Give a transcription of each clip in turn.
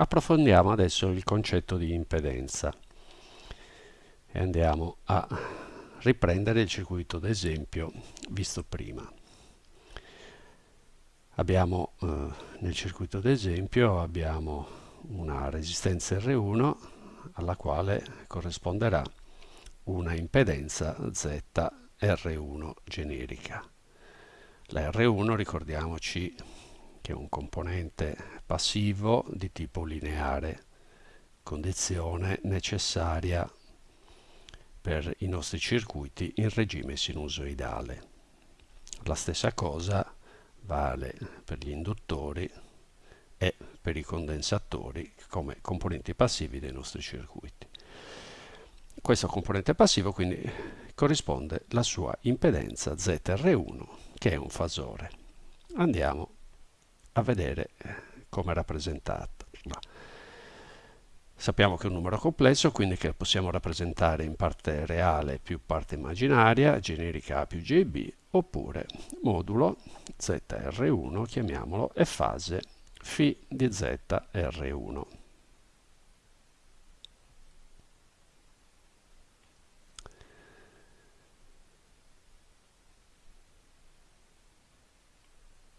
Approfondiamo adesso il concetto di impedenza e andiamo a riprendere il circuito d'esempio visto prima. Abbiamo eh, nel circuito d'esempio abbiamo una resistenza R1 alla quale corrisponderà una impedenza ZR1 generica. La R1 ricordiamoci che è un componente passivo di tipo lineare, condizione necessaria per i nostri circuiti in regime sinusoidale. La stessa cosa vale per gli induttori e per i condensatori come componenti passivi dei nostri circuiti. Questo componente passivo quindi corrisponde alla sua impedenza ZR1 che è un fasore. Andiamo a vedere come è rappresentata. Sappiamo che è un numero complesso, quindi che possiamo rappresentare in parte reale più parte immaginaria, generica A più JB, oppure modulo ZR1, chiamiamolo, e fase φ di ZR1.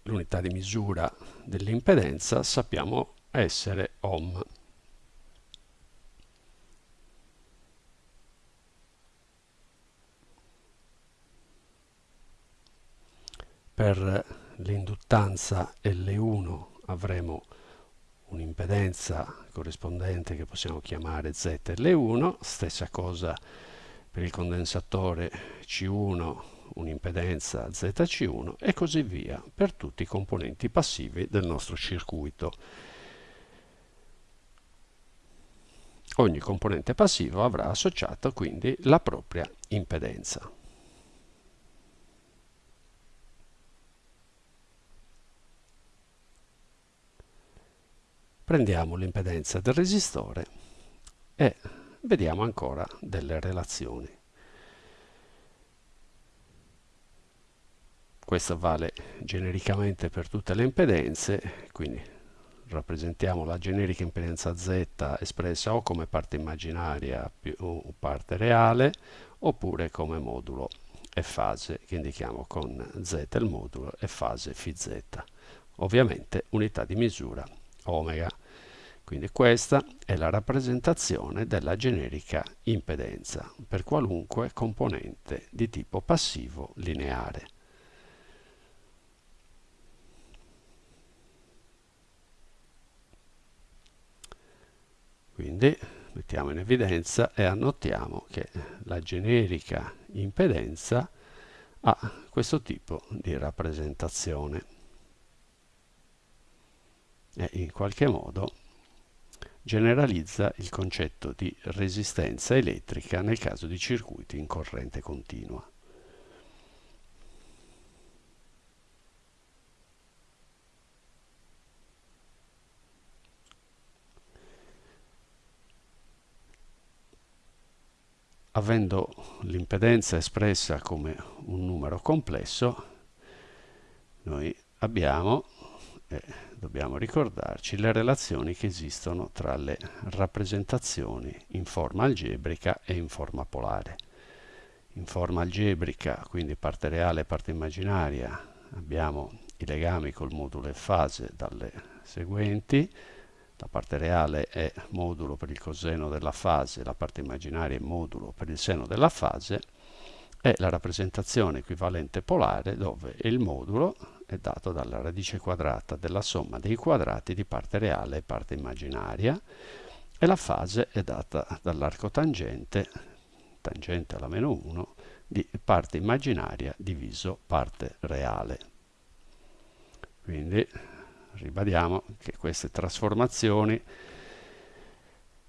L'unità di misura dell'impedenza sappiamo essere ohm. Per l'induttanza L1 avremo un'impedenza corrispondente che possiamo chiamare ZL1, stessa cosa per il condensatore C1 un'impedenza ZC1 e così via per tutti i componenti passivi del nostro circuito. Ogni componente passivo avrà associato quindi la propria impedenza. Prendiamo l'impedenza del resistore e vediamo ancora delle relazioni. Questo vale genericamente per tutte le impedenze, quindi rappresentiamo la generica impedenza Z espressa o come parte immaginaria più parte reale, oppure come modulo e fase, che indichiamo con Z il modulo e fase Φz. Ovviamente unità di misura omega. Quindi questa è la rappresentazione della generica impedenza per qualunque componente di tipo passivo lineare. Quindi mettiamo in evidenza e annotiamo che la generica impedenza ha questo tipo di rappresentazione e in qualche modo generalizza il concetto di resistenza elettrica nel caso di circuiti in corrente continua. Avendo l'impedenza espressa come un numero complesso, noi abbiamo eh, dobbiamo ricordarci le relazioni che esistono tra le rappresentazioni in forma algebrica e in forma polare. In forma algebrica, quindi parte reale e parte immaginaria, abbiamo i legami col modulo e fase dalle seguenti. La parte reale è modulo per il coseno della fase, la parte immaginaria è modulo per il seno della fase e la rappresentazione equivalente polare dove il modulo è dato dalla radice quadrata della somma dei quadrati di parte reale e parte immaginaria e la fase è data dall'arco tangente, tangente alla meno 1, di parte immaginaria diviso parte reale. Quindi ribadiamo che queste trasformazioni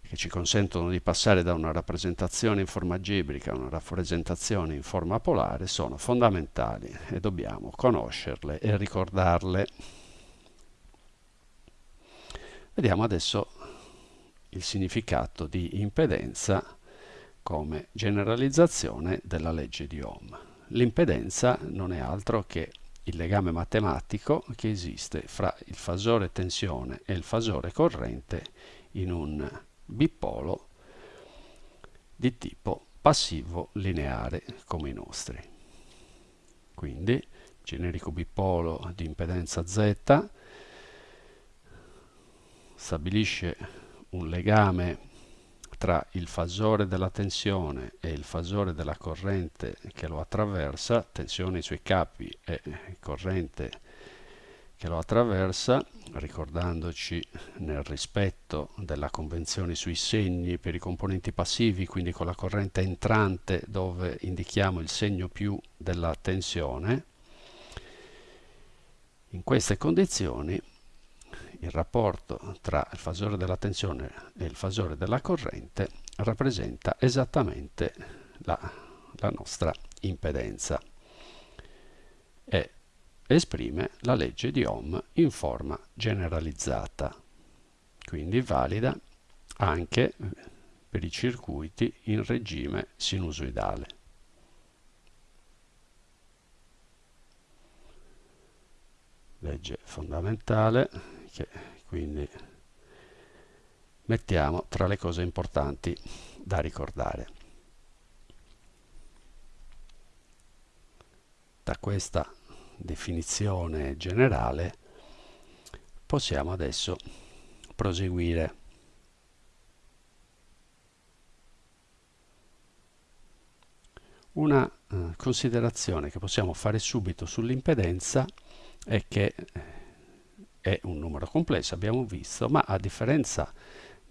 che ci consentono di passare da una rappresentazione in forma algebrica a una rappresentazione in forma polare sono fondamentali e dobbiamo conoscerle e ricordarle. Vediamo adesso il significato di impedenza come generalizzazione della legge di Ohm. L'impedenza non è altro che il legame matematico che esiste fra il fasore tensione e il fasore corrente in un bipolo di tipo passivo lineare come i nostri. Quindi generico bipolo di impedenza Z stabilisce un legame tra il fasore della tensione e il fasore della corrente che lo attraversa, tensione sui capi e corrente che lo attraversa, ricordandoci nel rispetto della convenzione sui segni per i componenti passivi, quindi con la corrente entrante dove indichiamo il segno più della tensione, in queste condizioni il rapporto tra il fasore della tensione e il fasore della corrente rappresenta esattamente la, la nostra impedenza e esprime la legge di Ohm in forma generalizzata, quindi valida anche per i circuiti in regime sinusoidale. Legge fondamentale che quindi mettiamo tra le cose importanti da ricordare. Da questa definizione generale possiamo adesso proseguire. Una eh, considerazione che possiamo fare subito sull'impedenza è che eh, è un numero complesso, abbiamo visto, ma a differenza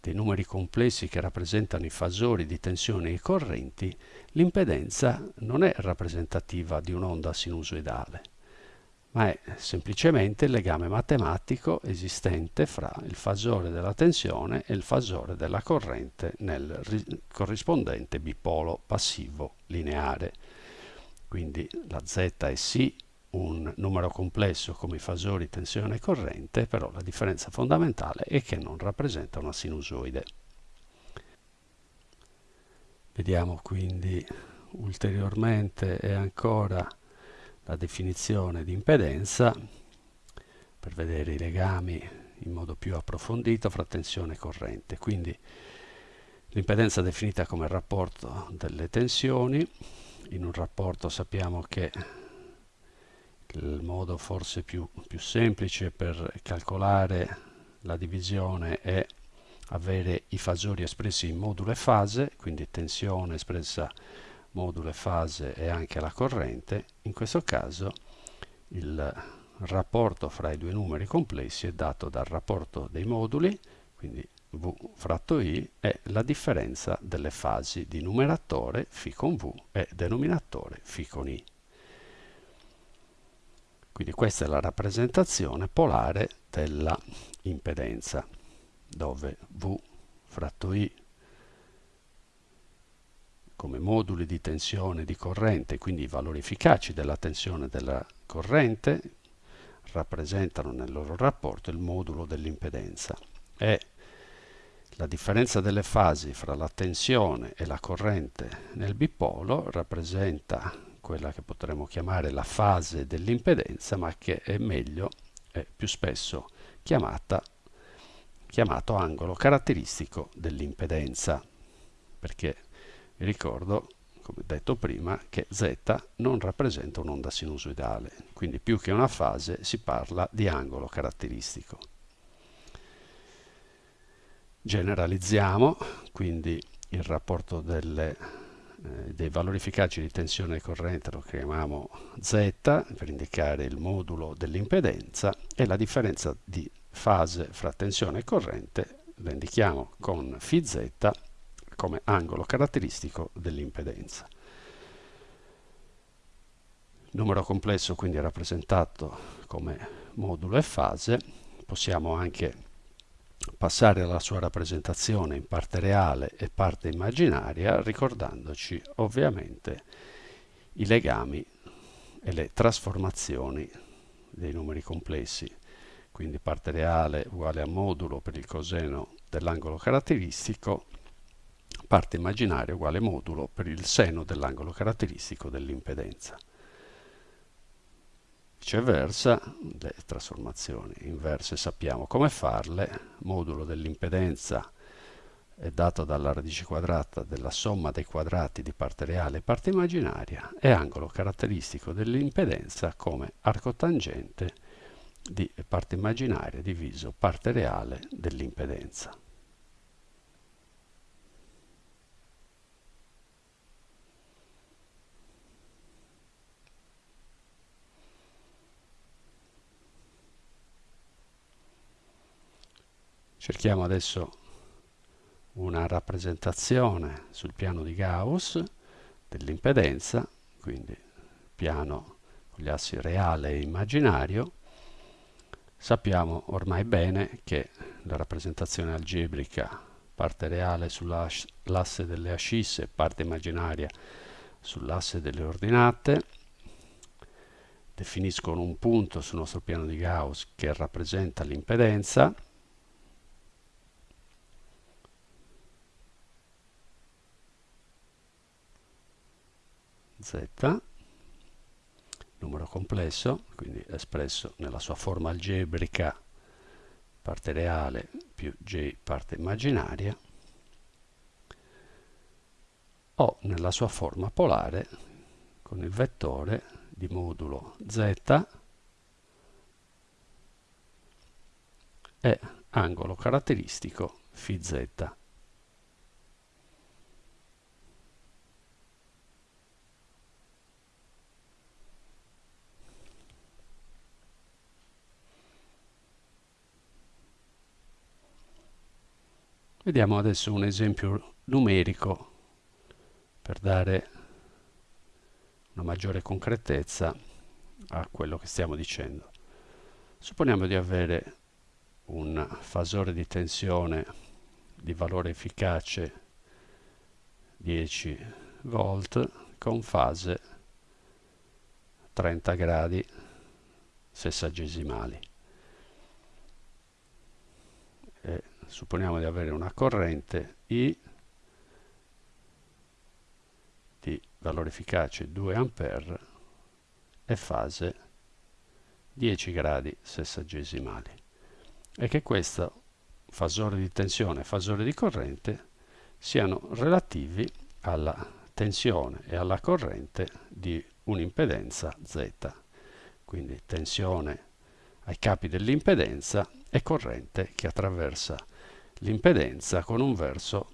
dei numeri complessi che rappresentano i fasori di tensione e correnti, l'impedenza non è rappresentativa di un'onda sinusoidale, ma è semplicemente il legame matematico esistente fra il fasore della tensione e il fasore della corrente nel corrispondente bipolo passivo lineare. Quindi la Z è sì un numero complesso come i fasori tensione e corrente, però la differenza fondamentale è che non rappresenta una sinusoide. Vediamo quindi ulteriormente e ancora la definizione di impedenza per vedere i legami in modo più approfondito fra tensione e corrente. Quindi l'impedenza definita come rapporto delle tensioni, in un rapporto sappiamo che il modo forse più, più semplice per calcolare la divisione è avere i fasori espressi in modulo e fase, quindi tensione espressa modulo e fase e anche la corrente. In questo caso il rapporto fra i due numeri complessi è dato dal rapporto dei moduli, quindi V fratto I, è la differenza delle fasi di numeratore φ con V e denominatore φ con I. Quindi questa è la rappresentazione polare della impedenza, dove V fratto I come moduli di tensione di corrente, quindi i valori efficaci della tensione della corrente, rappresentano nel loro rapporto il modulo dell'impedenza. E la differenza delle fasi fra la tensione e la corrente nel bipolo rappresenta quella che potremmo chiamare la fase dell'impedenza, ma che è meglio, è più spesso chiamata, chiamato angolo caratteristico dell'impedenza, perché vi ricordo, come detto prima, che Z non rappresenta un'onda sinusoidale, quindi più che una fase si parla di angolo caratteristico. Generalizziamo quindi il rapporto delle eh, dei valori efficaci di tensione e corrente lo chiamiamo Z per indicare il modulo dell'impedenza e la differenza di fase fra tensione e corrente la indichiamo con φz come angolo caratteristico dell'impedenza. Numero complesso quindi è rappresentato come modulo e fase, possiamo anche passare alla sua rappresentazione in parte reale e parte immaginaria, ricordandoci ovviamente i legami e le trasformazioni dei numeri complessi. Quindi parte reale uguale a modulo per il coseno dell'angolo caratteristico, parte immaginaria uguale modulo per il seno dell'angolo caratteristico dell'impedenza. Viceversa, le trasformazioni inverse sappiamo come farle, modulo dell'impedenza è dato dalla radice quadrata della somma dei quadrati di parte reale e parte immaginaria e angolo caratteristico dell'impedenza come arco tangente di parte immaginaria diviso parte reale dell'impedenza. Cerchiamo adesso una rappresentazione sul piano di Gauss dell'impedenza, quindi piano con gli assi reale e immaginario. Sappiamo ormai bene che la rappresentazione algebrica, parte reale sull'asse delle ascisse, parte immaginaria sull'asse delle ordinate, definiscono un punto sul nostro piano di Gauss che rappresenta l'impedenza, z, numero complesso, quindi espresso nella sua forma algebrica, parte reale più j parte immaginaria, o nella sua forma polare con il vettore di modulo z e angolo caratteristico φ Vediamo adesso un esempio numerico per dare una maggiore concretezza a quello che stiamo dicendo. Supponiamo di avere un fasore di tensione di valore efficace 10 volt con fase 30 gradi sessagesimali. E supponiamo di avere una corrente I di valore efficace 2 A e fase 10 gradi sessagesimali e che questo fasore di tensione e fasore di corrente siano relativi alla tensione e alla corrente di un'impedenza Z. Quindi tensione ai capi dell'impedenza e corrente che attraversa l'impedenza con un verso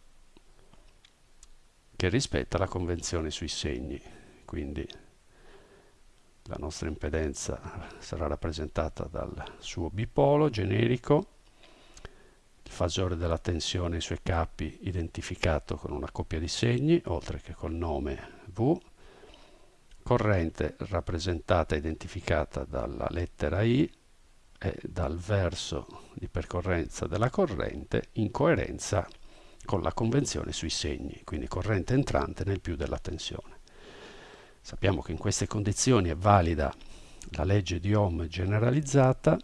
che rispetta la convenzione sui segni. Quindi la nostra impedenza sarà rappresentata dal suo bipolo generico, il fasore della tensione e i suoi capi identificato con una coppia di segni, oltre che col nome V, corrente rappresentata e identificata dalla lettera I, e dal verso di percorrenza della corrente in coerenza con la convenzione sui segni, quindi corrente entrante nel più della tensione. Sappiamo che in queste condizioni è valida la legge di Ohm generalizzata,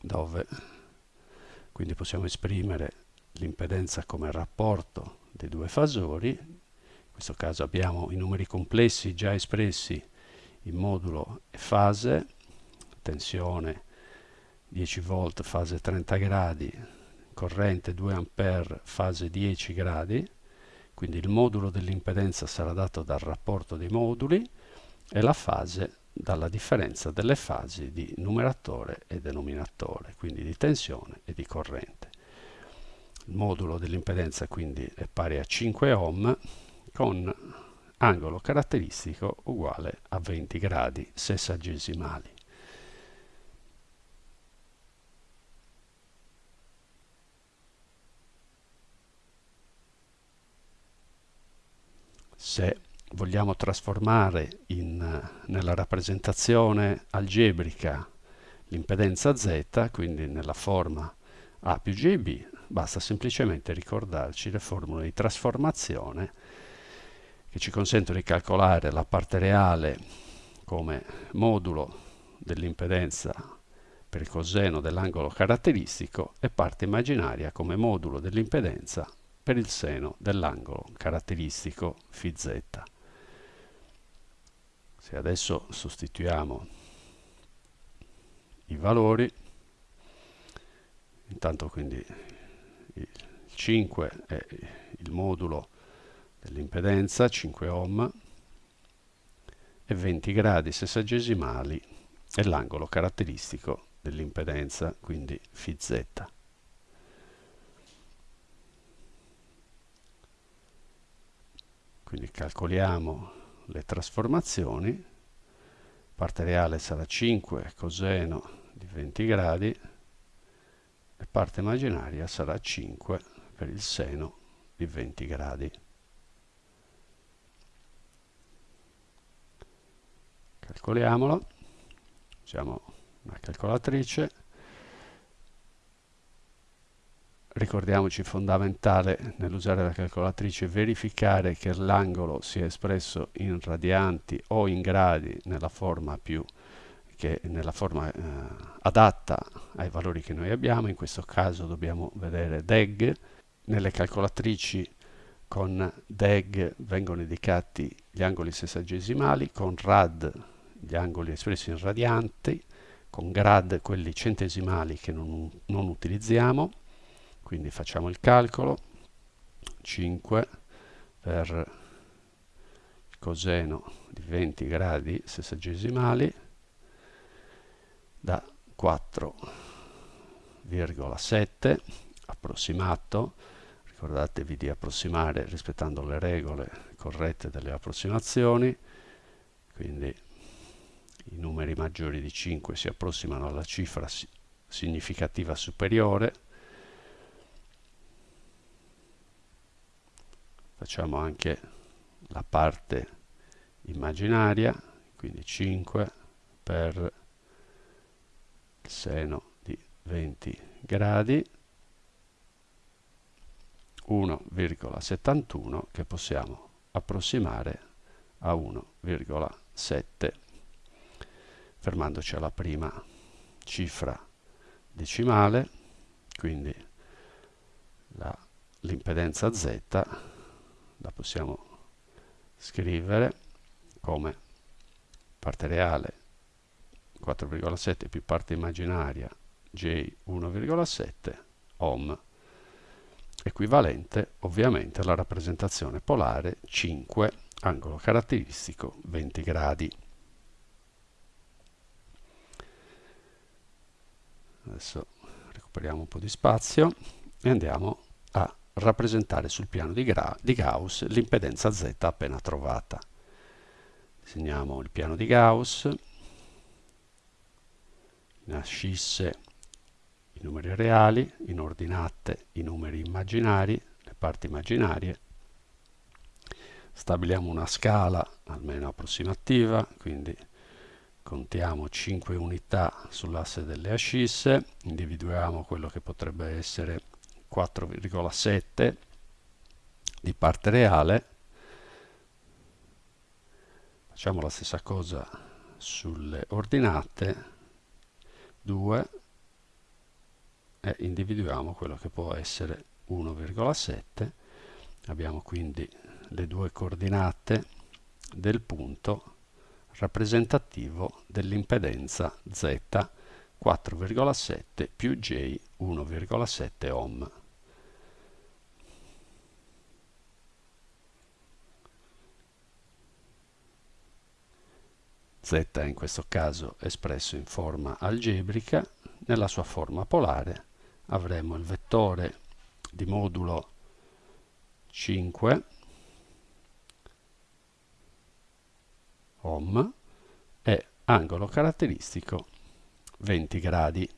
dove quindi possiamo esprimere l'impedenza come rapporto dei due fasori. In questo caso abbiamo i numeri complessi già espressi in modulo e fase, tensione 10 volt fase 30 gradi, corrente 2 ampere fase 10 gradi, quindi il modulo dell'impedenza sarà dato dal rapporto dei moduli e la fase dalla differenza delle fasi di numeratore e denominatore, quindi di tensione e di corrente. Il modulo dell'impedenza quindi è pari a 5 ohm con angolo caratteristico uguale a 20 gradi sessagesimali. Se vogliamo trasformare in, nella rappresentazione algebrica l'impedenza z, quindi nella forma A più JB, basta semplicemente ricordarci le formule di trasformazione che ci consentono di calcolare la parte reale come modulo dell'impedenza per il coseno dell'angolo caratteristico e parte immaginaria come modulo dell'impedenza per il seno dell'angolo caratteristico φz. Se adesso sostituiamo i valori intanto quindi il 5 è il modulo dell'impedenza 5 ohm e 20 gradi sessagesimali è l'angolo caratteristico dell'impedenza quindi φz quindi calcoliamo le trasformazioni. Parte reale sarà 5 coseno di 20 gradi. E parte immaginaria sarà 5 per il seno di 20 gradi. Calcoliamolo, usiamo una calcolatrice, ricordiamoci fondamentale nell'usare la calcolatrice verificare che l'angolo sia espresso in radianti o in gradi nella forma più che nella forma eh, adatta ai valori che noi abbiamo, in questo caso dobbiamo vedere DEG, nelle calcolatrici con DEG vengono indicati gli angoli sessagesimali, con RAD gli angoli espressi in radianti, con grad quelli centesimali che non, non utilizziamo, quindi facciamo il calcolo, 5 per coseno di 20 gradi sessagesimali da 4,7 approssimato. Ricordatevi di approssimare rispettando le regole corrette delle approssimazioni. Quindi i numeri maggiori di 5 si approssimano alla cifra significativa superiore facciamo anche la parte immaginaria quindi 5 per seno di 20 gradi 1,71 che possiamo approssimare a 1,7 fermandoci alla prima cifra decimale quindi l'impedenza Z la possiamo scrivere come parte reale 4,7 più parte immaginaria J 1,7 ohm equivalente ovviamente alla rappresentazione polare 5 angolo caratteristico 20 gradi. Adesso recuperiamo un po' di spazio e andiamo rappresentare sul piano di, di Gauss l'impedenza Z appena trovata disegniamo il piano di Gauss in ascisse i numeri reali, in ordinate i numeri immaginari, le parti immaginarie. Stabiliamo una scala almeno approssimativa, quindi contiamo 5 unità sull'asse delle ascisse, individuiamo quello che potrebbe essere 4,7 di parte reale, facciamo la stessa cosa sulle ordinate, 2 e individuiamo quello che può essere 1,7 abbiamo quindi le due coordinate del punto rappresentativo dell'impedenza Z 4,7 più J 1,7 ohm. Z in questo caso espresso in forma algebrica, nella sua forma polare avremo il vettore di modulo 5 ohm e angolo caratteristico 20 gradi.